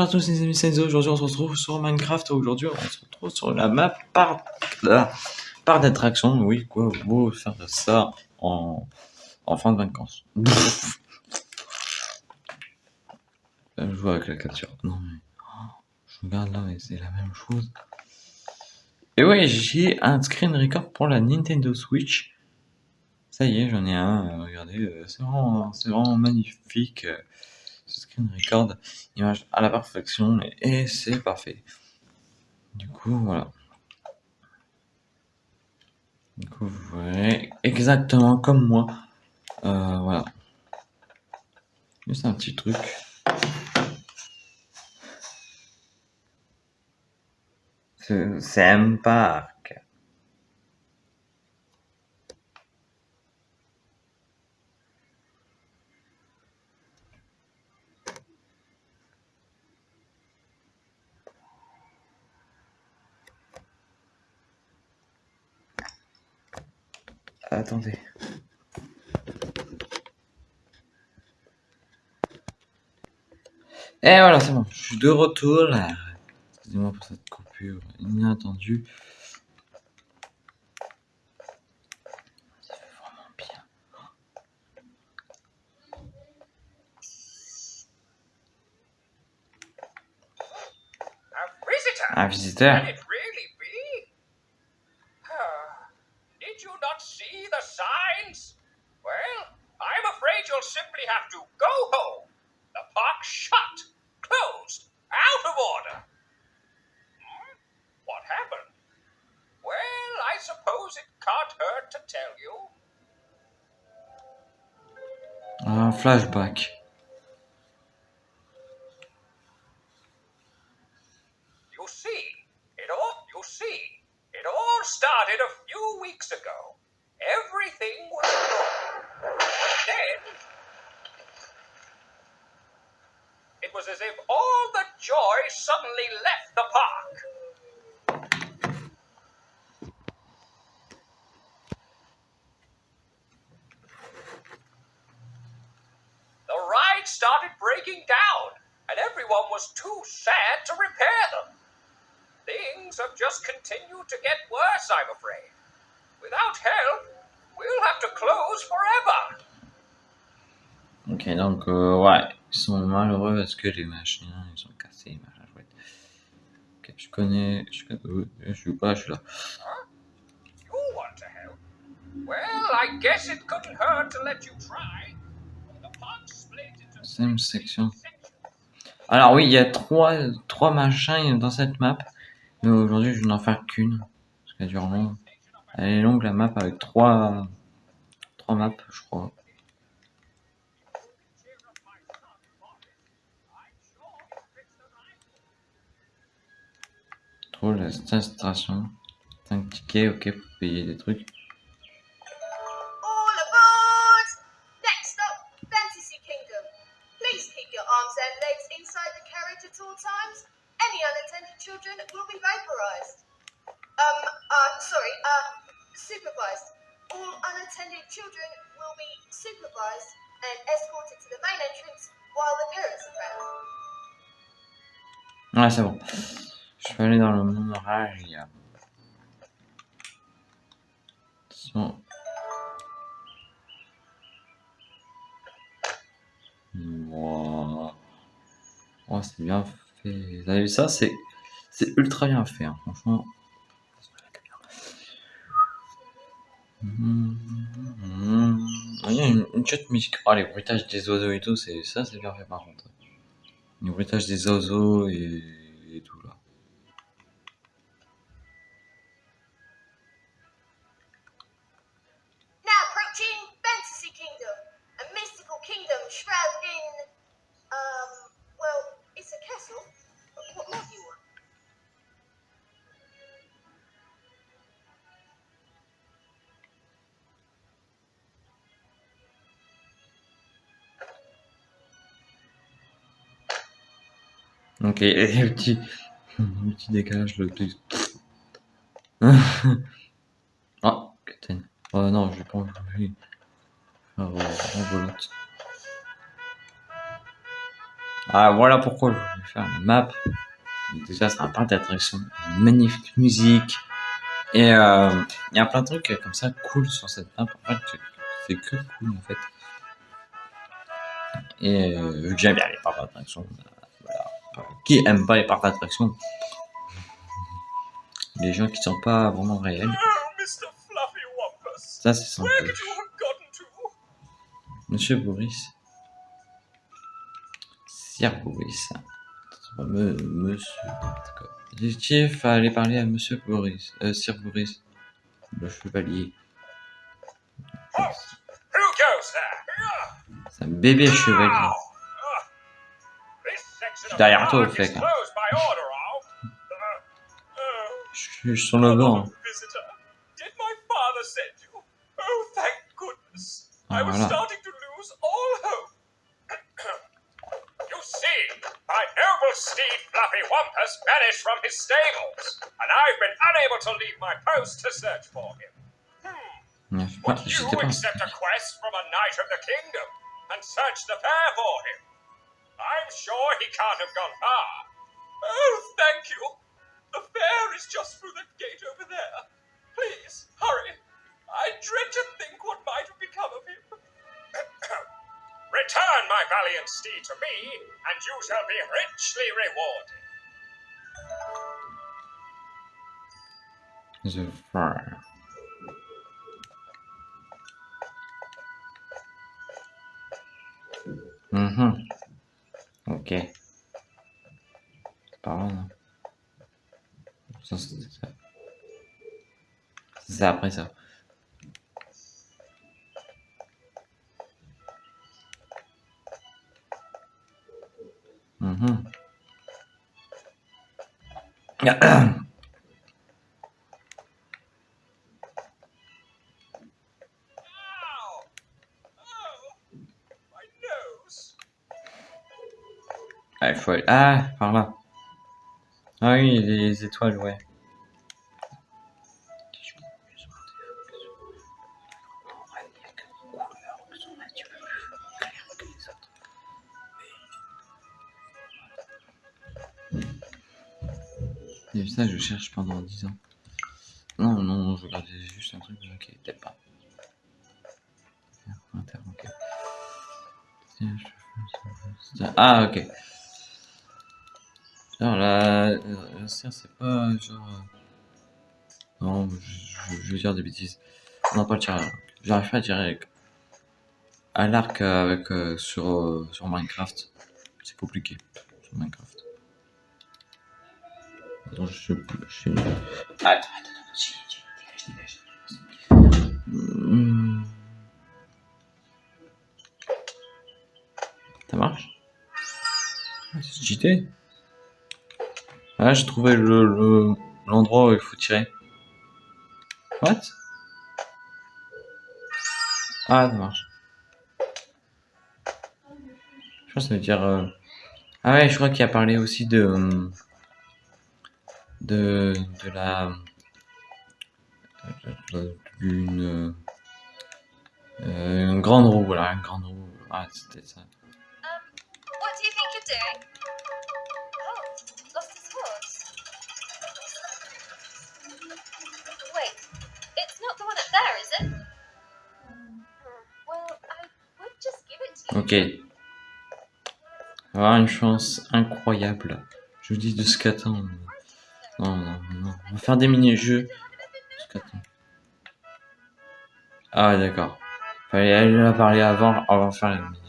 Bonjour à tous les amis, Aujourd'hui, on se retrouve sur Minecraft. Aujourd'hui, on se retrouve sur la map par, par d'attraction. Oui, quoi, beau faire ça en, en fin de vacances. je joue avec la capture. Non, mais oh, je regarde là, mais c'est la même chose. Et ouais, j'ai un screen record pour la Nintendo Switch. Ça y est, j'en ai un. Euh, regardez, euh, c'est vraiment, vraiment magnifique. Euh, screen record, image à la perfection et, c'est parfait. Du coup, voilà. Du coup, vous voyez exactement comme moi. voilà. Juste un petit truc. C'est sympa. Attendez. Et voilà, c'est bon. Je suis de retour là. Excusez-moi pour cette coupure inattendue. Ça fait vraiment bien. Un visiteur. Un flashback. You see, it all, you see, it all started a few weeks ago. Everything was normal. Then It was as if all the joy suddenly left the park. Just continued to get worse, I'm afraid. Without help, we'll have to close forever. Ok, donc, euh, ouais. Ils sont malheureux parce que les machines, ils ont cassé les machins chouettes. Ok, je connais, je connais, euh, je suis pas, je suis là. Same section. Alors oui, il y a trois, trois machins dans cette map, mais aujourd'hui je vais n'en faire qu'une, parce qu'elle dure long. Elle est longue la map avec trois, trois maps, je crois. Trop la station. 5 tickets, ok, pour payer des trucs. Unattended children will be vaporized. Um, uh, sorry, uh, supervised. All unattended children will be supervised and escorted to the main entrance while the parents are present. Ouais, c'est bon. Je vais aller dans le monorail. Attention. Wow. Oh, c'est bien. Vous avez vu ça C'est ultra bien fait, hein, franchement. Il y a une, une chute musique. Oh, les bruitages des oiseaux et tout, c'est ça, c'est bien fait par contre. Les bruitages des oiseaux et, et tout là. Ok, et petit, petit décalage le plus. oh, Captain. Oh non, je vais pas. Ah, oh, enveloppe. Ah, voilà pourquoi je voulais faire la map. Déjà, c'est un parc d'attractions, une magnifique musique. Et euh, il y a plein de trucs comme ça cool sur cette map. En fait, c'est que cool en fait. Et euh, vu que j'aime bien les parcs d'attractions, voilà. Qui aime pas les parcs d'attractions Les gens qui sont pas vraiment réels. Wampus! Ça, c'est sympa. Monsieur Boris. Sir Boris. Me- monsieur. L'objectif, aller parler à Monsieur Boris. Euh, Sir Boris. Le chevalier. Ah, C'est un bébé chevalier. Ah. This section Je suis of derrière the toi, park au fait, is hein. closed by order of. Uh, oh, Je suis sur le banc. visitor. Did my father send you? Oh, thank goodness. I Ah, was voilà. starting to lose all hope. you see, my noble steed Fluffy Wumpus vanished from his stables, and I've been unable to leave my post to search for him. Hmm. Je sais pas, Would you J'étais pas. accept a quest from a knight of the kingdom and search the fair for him? I'm sure he can't have gone far. Oh, thank you. The fair is just through the gate over there. Please, hurry. I dread to think what might have become of him. Return my valiant steed to me, and you shall be richly rewarded. The Fire. C'est après ça. Nose. Ah, il faut aller- Ah, par là. Ah oui, les étoiles, ouais. Je cherche pendant 10 ans. Non, non, je regardais juste un truc, ok, peut-être pas. Ah, ok. Alors, la, la serre, c'est pas genre. euh, Non, je, je- je vais dire des bêtises. Non, pas le. J'arrive pas à tirer. À l'arc euh, avec, euh, sur, euh, sur Minecraft. C'est compliqué. Sur Minecraft. Attends, je. je... Attends, attends, attends. Chut, dégage, dégage. Hmm. Ça marche? Ah, C'est cheaté. Ah, j'ai trouvé le, le- l'endroit où il faut tirer. What? Ah, ça marche. Je pense que ça veut dire... euh, Ah ouais, je crois qu'il a parlé aussi de... euh, De, de la... D'une... euh, une grande roue, voilà, une grande roue. Ah, c'était ça. Um, what do you think you're doing? Oh, lost his horse. Wait, it's not the one up there, is it? Well, I would just give it to you. Ok. Avoir une chance incroyable. Je vous dis de ce qu'attendre. Non, non, non. On va faire des mini-jeux. Ah, d'accord. Fallait aller la parler avant, avant de faire les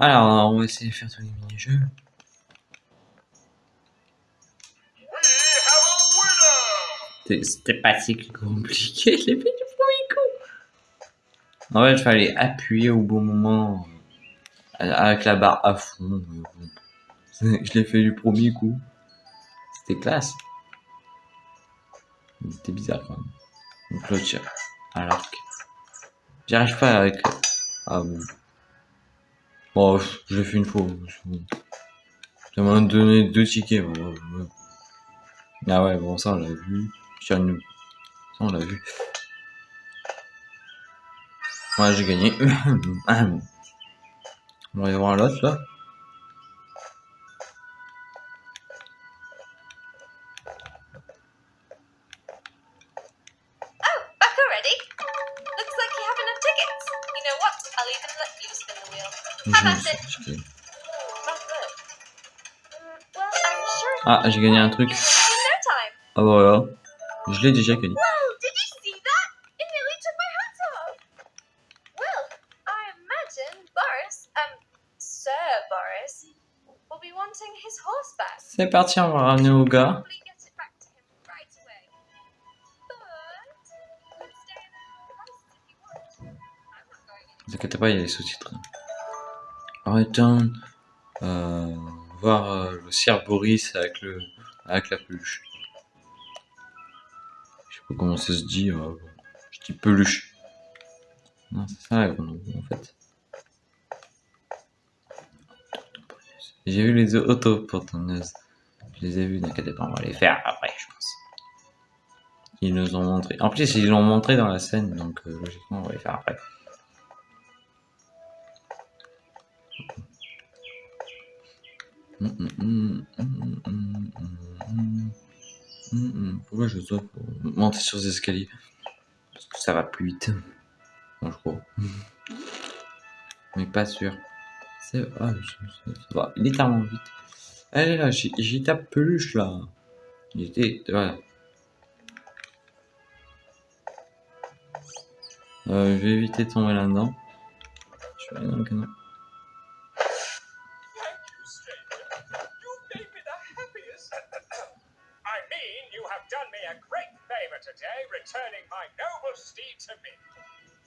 Alors, on va essayer de faire tous les mini-jeux. C'était- pas si compliqué, je l'ai fait du premier coup. En fait, il fallait appuyer au bon moment, euh, avec la barre à fond. bon. Je l'ai fait du premier coup. C'était classe. C'était bizarre quand même. Donc là, à l'arc. J'y arrive pas avec... Ah bon. Bon, je l'ai fait une fois. Ça m'a donné deux tickets. Ah ouais, bon, ça on l'a vu. Ça on l'a vu. Ouais, j'ai gagné. on va y voir l'autre là. Ah, j'ai gagné un truc. Ah voilà. Je l'ai déjà gagné. Um, Sir Boris, will be wanting his horse back. C'est parti, on va ramener au gars. Ne vous inquiétez pas, il y a les sous-titres. Return. Euh, voir euh, le Sir Boris avec, le, avec la peluche. Je sais pas comment ça se dit. euh. Je dis peluche. Non, c'est ça en fait. J'ai vu les autoportonneuses. Je les ai vus, n'inquiétez pas, on va les faire après, je pense. Ils nous ont montré. En plus, ils l'ont montré dans la scène, donc euh, logiquement, on va les faire après. Pourquoi je dois monter sur les escaliers? Parce que ça va plus vite. Moi, je crois. Mais pas sûr. C'est ça va littéralement vite. Allez là, j'y tape peluche là. Il était. Voilà. Euh, je vais éviter de tomber là-dedans. Je vais aller dans le canal. Today, returning my noble steed to me.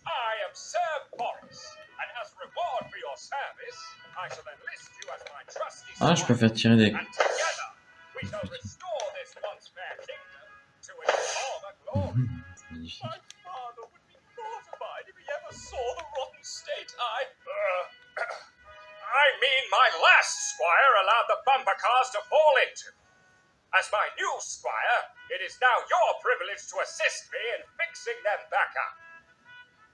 I am Sir Boris, and as reward for your service, I shall enlist you as my trusty Ah, je peux faire tirer des. And together, we shall restore this once fair kingdom to its former glory. Magnifique. My father would be mortified if he ever saw the rotten state I. Uh, I mean, my last squire allowed the bumper cars to fall into. As my new squire, it is now your privilege to assist me in fixing them back up.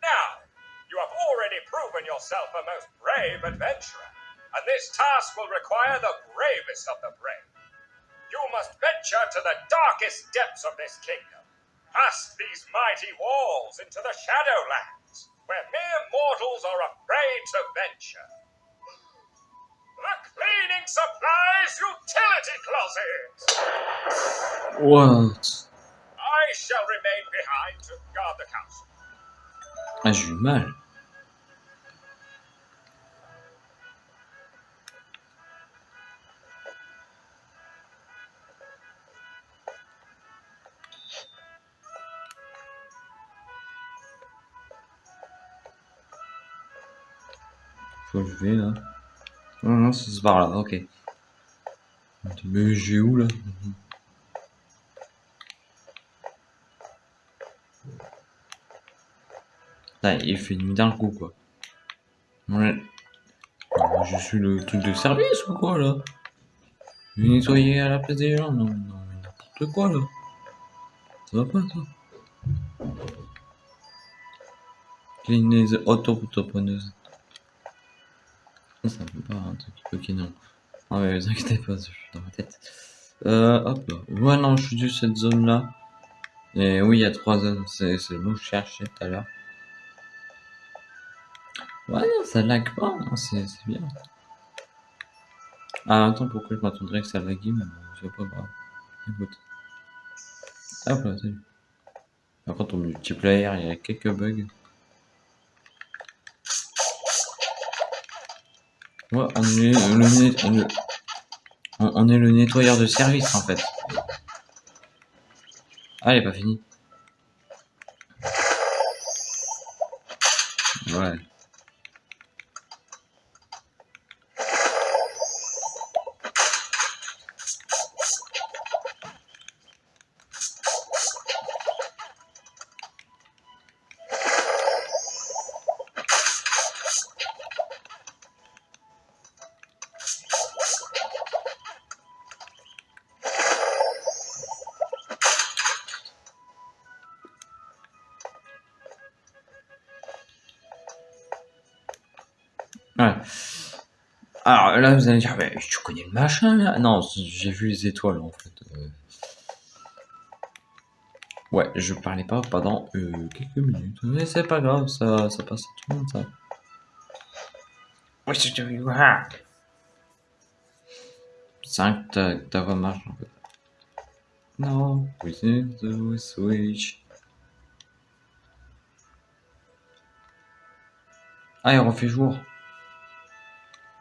Now, you have already proven yourself a most brave adventurer, and this task will require the bravest of the brave. You must venture to the darkest depths of this kingdom, past these mighty walls into the Shadowlands, where mere mortals are afraid to venture. The supplies utility closet! What I shall remain behind to guard the castle. Ah, j'ai eu mal. Faut que je vais là. Non, non, c'est par là, ok. Mais j'ai où là? Il fait nuit d'un coup quoi. Ouais. Ah, Je suis le truc de service ou quoi là? Je nettoyer à la place des gens Non, non, n'importe quoi là. Ça va pas ça. Clean les autopreneuses. Ok, non. Ah ouais, vous inquiétez pas, je suis dans ma tête. Euh, hop. Ouais, non, je suis de cette zone là. Et oui, il y a trois zones, c'est le mot que je cherchais tout à l'heure. Ouais, ça lag pas, hein, c'est bien. Ah, attends, pourquoi je m'attendrais que ça lague, mais c'est pas grave. Écoute. Hop là, salut. Par contre, au multiplayer, il y a quelques bugs. On est le, net- le- nettoyeur de service en fait. Ah, elle est pas. Ouais. Ouais. Vous allez dire, mais tu connais le machin là? Non, j'ai vu les étoiles en fait. Euh. Ouais, je parlais pas pendant euh, quelques minutes. Mais c'est pas grave, ça, ça passe à tout le monde ça. What you doing? 5, ta, ta voix marche en fait. Non, within the switch. Ah, il refait jour.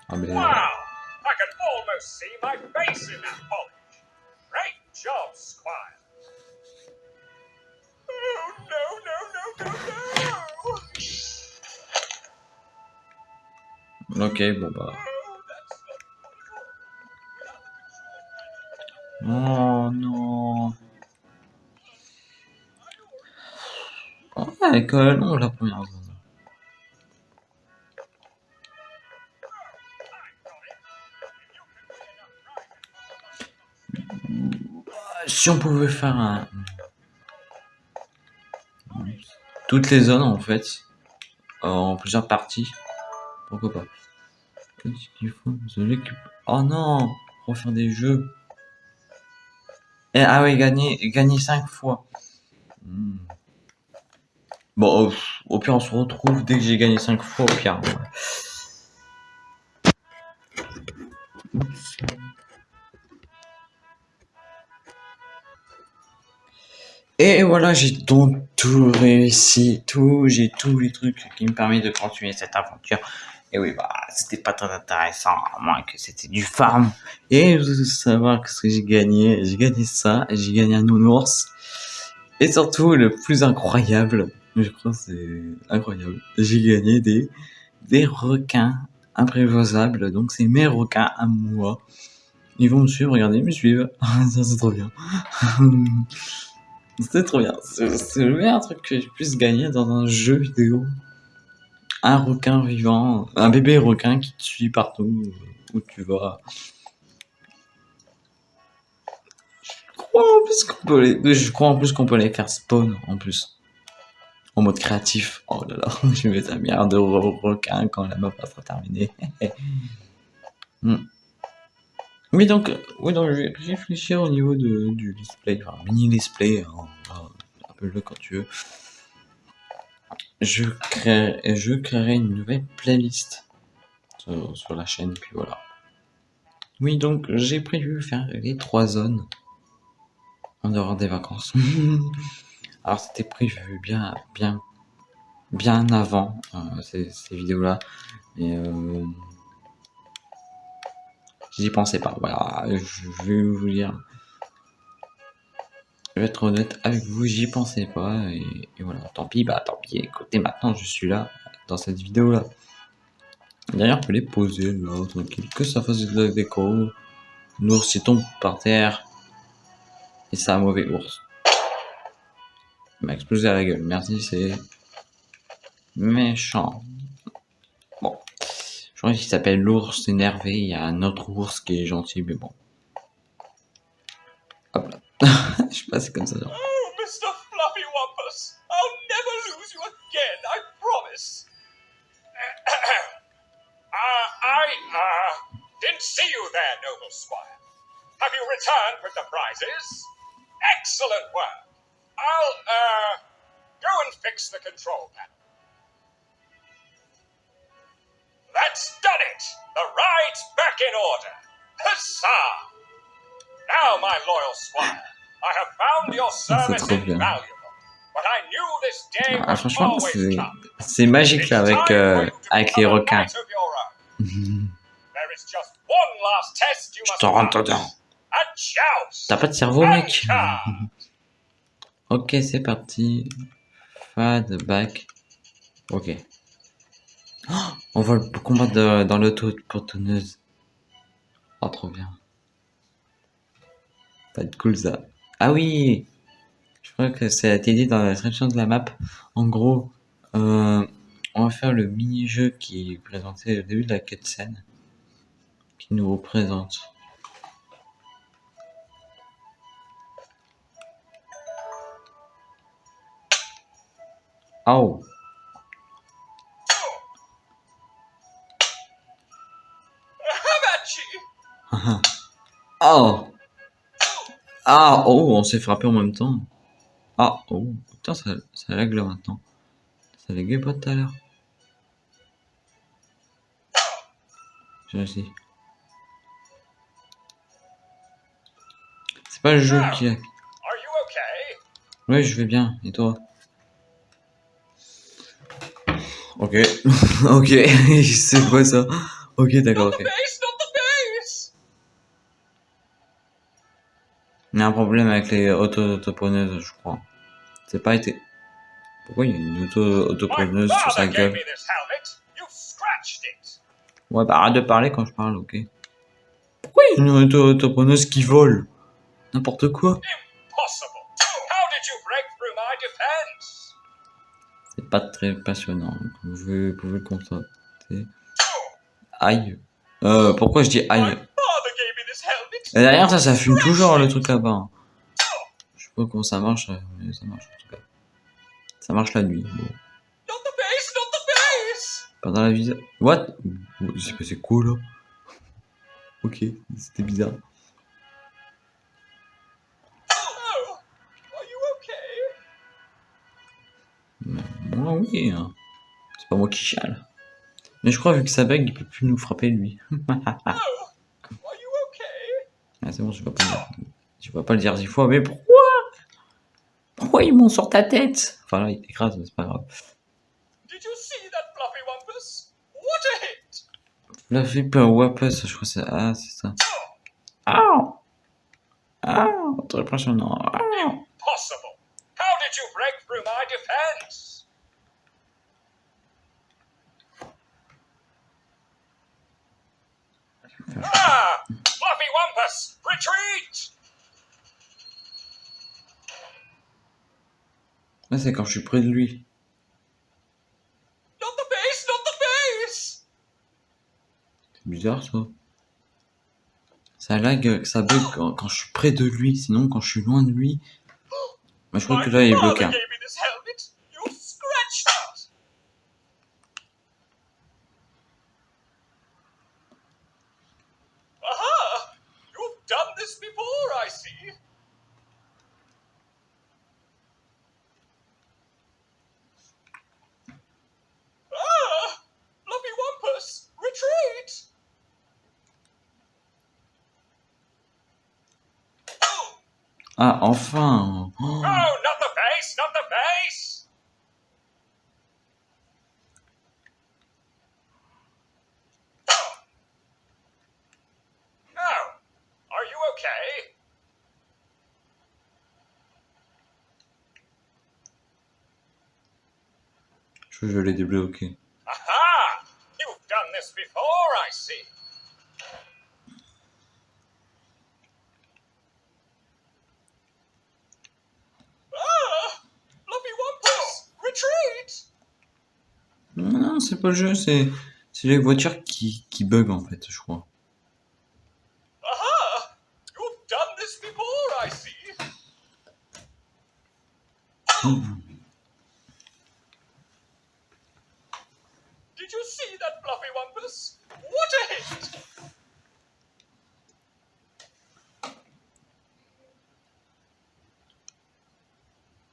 Ah, mais... Wow! See my face in that polish. Great job, Squire. Oh, no, no, no, no, no! Ok, bon bah. Oh, Oh non. Oh, elle est quand même longue la première zone. Si on pouvait faire un... Toutes les zones en fait, en plusieurs parties, pourquoi pas. Oh non Refaire des jeux. Et, ah oui, gagner, gagner 5 fois. Hmm. Bon, au, pire, on se retrouve dès que j'ai gagné 5 fois, au pire. Et voilà, j'ai donc tout réussi, tout, j'ai tous les trucs qui me permettent de continuer cette aventure. Et oui, bah, c'était pas très intéressant, à moins que c'était du farm. Et vous allez savoir ce que j'ai gagné. J'ai gagné ça, j'ai gagné un nounours. Et surtout, le plus incroyable, je crois que c'est incroyable, j'ai gagné des, des requins imprévisables. Donc, c'est mes requins à moi. Ils vont me suivre, regardez, ils me suivent. Ça, c'est trop bien. C'était trop bien. C'est le meilleur truc que j'ai pu gagner dans un jeu vidéo. Un requin vivant, un bébé requin qui te suit partout où tu vas. Je crois en plus qu'on peut les, je peut faire spawn en plus. En mode créatif. Oh là là, je vais mettre un milliard de re- requins quand la map sera terminée. Hmm. Oui, donc, euh, oui, donc, je vais réfléchir au niveau de, du display, enfin, mini display, hein, appelle-le quand tu veux. Je créerai, je créerai une nouvelle playlist sur, la chaîne, puis voilà. Oui, donc, j'ai prévu faire les trois zones en dehors des vacances. Alors, c'était prévu bien, bien, bien avant euh, ces, ces vidéos-là, mais euh, J'y pensais pas. Voilà, je vais vous dire. Je vais être honnête avec vous, j'y pensais pas. Et, voilà, tant pis, bah tant pis. Écoutez, maintenant je suis là, dans cette vidéo là. D'ailleurs, on peut les poser là, tranquille. Que ça fasse de la déco. L'ours il tombe par terre. Et c'est un mauvais ours. Il m'a explosé à la gueule. Merci, c'est méchant. Bon. Je crois qu'il s'appelle l'ours énervé. Il y a un autre ours qui est gentil, mais bon. Hop là. Je comme ça. genre. Oh, Mr. Fluffy Wampus, I'll never lose you again, I promise. uh, I, uh, didn't see you there, noble squire. Have you returned with the prizes? Excellent work. I'll, uh, go and fix the control panel. That's done it! The ride's back in order. Huzzah! Now, my loyal squire, I have found your service trop bien. invaluable, but I knew this day Ah, franchement, c'est c'est magique là avec, euh, avec les requins. There is just one last test you Je must t'en rentre dedans. T'as pas de cerveau, mec? Ok, c'est parti. Fad, back. Ok. Oh, on va le combattre de- dans l'auto-portonneuse. Oh, trop bien. Va être cool ça. Ah oui Je crois que ça a été dit dans la description de la map. En gros, euh, on va faire le mini-jeu qui est présenté au début de la cutscene. Qui nous représente. Oh! Oh Ah Oh On s'est frappé en même temps. Ah Oh Putain, ça, ça lag là maintenant. Ça laguait pas tout à l'heure. J'ai. C'est pas le jeu qui lag. Ouais, je vais bien. Et toi? Ok. ok. C'est quoi ça? Ok, d'accord. Il y a un problème avec les auto-autopreneuses, je crois. C'est pas été. Pourquoi il y a une auto-autopreneuse sur sa gueule? Ouais, bah arrête de parler quand je parle, ok Pourquoi il y a une auto-autopreneuse qui vole? N'importe quoi. C'est pas très passionnant, comme vous pouvez le constater. Aïe. Euh, pourquoi je dis aïe father gave me this helmet. Et derrière ça, ça fume toujours le truc là-bas. hein. Je sais pas comment ça marche, euh, mais ça marche en tout cas. Ça marche la nuit. Bon. Base! Pendant la visite. What? Passé quoi là? Ok, c'était bizarre. Moi oui, hein. c'est pas moi qui chiale. Mais je crois vu que ça bug, il peut plus nous frapper lui. Oh, are you okay? Ah, c'est bon, je vais pas. Je vais pas le dire dix fois, mais pourquoi? Pourquoi ils montent sur ta tête? Enfin là, il t'écrase, mais c'est pas grave. Did you see that fluffy wampus? What a hit! Flipper Wapus, je crois que c'est. Ah, c'est ça. Ah Ah Très impressionnant. Ah Impossible. How did you break through my defense? Ah! Fluffy Wampus! Retreat! Là, c'est quand je suis près de lui. Not the base, not the base! C'est bizarre ça. Ça lag, ça bug quand, quand je suis près de lui, sinon quand je suis loin de lui. Mais je crois que là il est bloqué. hein. gave me this helmet. You scratched it. Aha! You've done this before, I see. Ah! Fluffy Wampus! Retreat! Ah, enfin Oh, No, not the face, not the face! Oh, are you okay? Je je l'ai débloqué. Aha! You've done this before, I see. Ah! Fluffy Wampus! Retreat! Non, non, c'est pas le jeu, c'est les voitures qui, qui bug en fait, je crois. Aha! You've done this before, I see. Did you see that, Fluffy Wampus? What a hit!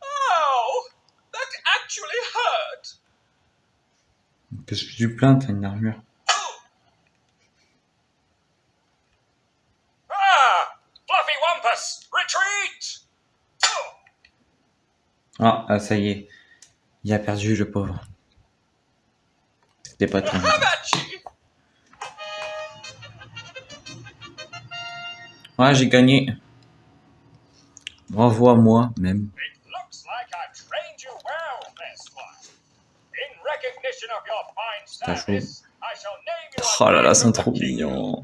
Ow! That actually hurt! Qu'est-ce que tu plains, t'as une armure. Ah! Fluffy Wampus! Retreat! Ah, ah, ça y est. Il a perdu le pauvre. C'était pas très. Hamachi! Ouais, j'ai gagné. Bravo à moi, même. Putain, je Oh là là, c'est trop mignon.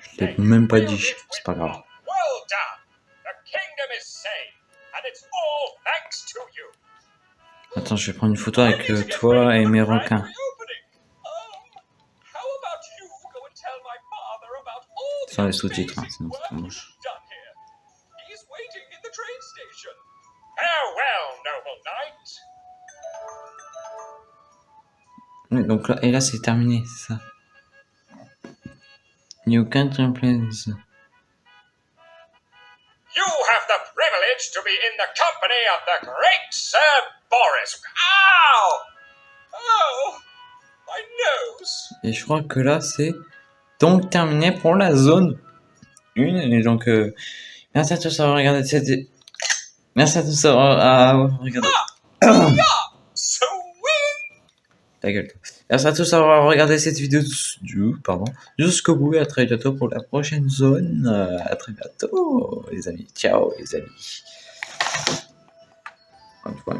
Je l'ai même pas dit, c'est pas grave. Attends, je vais prendre une photo avec euh, toi et mes requins. Um, Sans les sous-titres, hein, sinon c'est work trop moche. Donc là, et là c'est terminé, ça. You can't replace. You have the privilege to be in the company of the great Sir Boris. Ow! Oh, my nose. Et je crois que là c'est donc terminé pour la zone 1. Et donc, euh, merci à tous d'avoir regardé cette. Merci à tous. Ah, Ta gueule. Merci à tous d'avoir regardé cette vidéo pardon, jusqu'au bout et à très bientôt pour la prochaine zone. Euh, à très bientôt, les amis. Ciao, les amis. En tout cas,